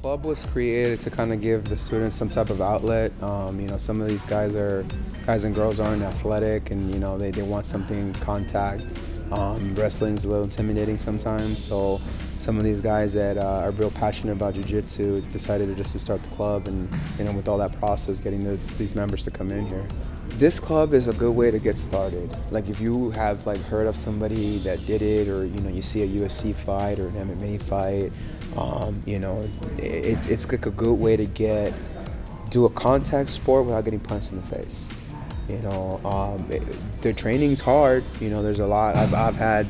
club was created to kind of give the students some type of outlet. Um, you know, some of these guys are guys and girls aren't athletic, and you know they, they want something contact. Um, wrestling's a little intimidating sometimes, so some of these guys that uh, are real passionate about jiu-jitsu decided to just to start the club, and you know with all that process, getting this, these members to come in here. This club is a good way to get started. Like if you have like heard of somebody that did it, or you know you see a UFC fight or an MMA fight, um, you know it's it's like a good way to get do a contact sport without getting punched in the face. You know, um, it, the training's hard. You know, there's a lot. I've, I've had,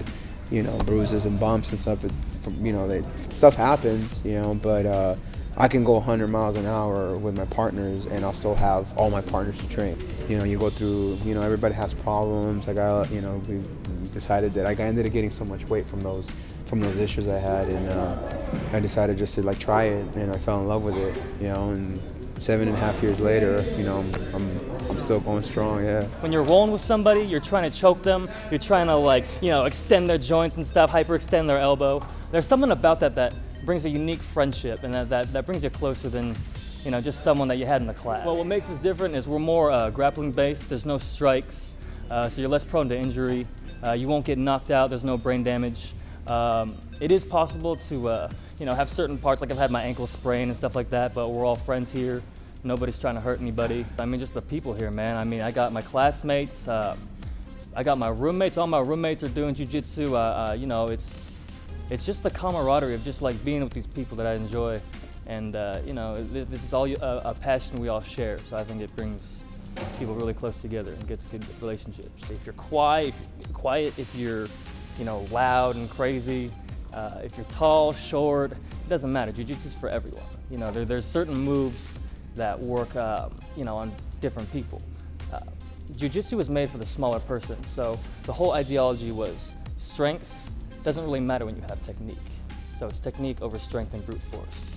you know, bruises and bumps and stuff. From, you know, stuff happens. You know, but uh, I can go 100 miles an hour with my partners, and I'll still have all my partners to train. You know, you go through. You know, everybody has problems. I got. You know, we decided that I ended up getting so much weight from those from those issues I had, and uh, I decided just to like try it, and I fell in love with it. You know, and seven and a half years later, you know, I'm, I'm still going strong, yeah. When you're rolling with somebody, you're trying to choke them, you're trying to like, you know, extend their joints and stuff, hyperextend their elbow. There's something about that that brings a unique friendship and that, that, that brings you closer than, you know, just someone that you had in the class. Well, what makes us different is we're more uh, grappling based, there's no strikes, uh, so you're less prone to injury. Uh, you won't get knocked out, there's no brain damage. Um, it is possible to, uh, you know, have certain parts, like I've had my ankle sprained and stuff like that, but we're all friends here. Nobody's trying to hurt anybody. I mean, just the people here, man. I mean, I got my classmates, uh, I got my roommates. All my roommates are doing jujitsu. Uh, uh, you know, it's it's just the camaraderie of just like being with these people that I enjoy, and uh, you know, this is all a, a passion we all share. So I think it brings people really close together and gets good relationships. If you're quiet, if you're quiet, if you're you know, loud and crazy. Uh, if you're tall, short, it doesn't matter. Jiu-Jitsu is for everyone. You know, there, there's certain moves that work, um, you know, on different people. Uh, Jiu-Jitsu was made for the smaller person, so the whole ideology was strength doesn't really matter when you have technique. So it's technique over strength and brute force.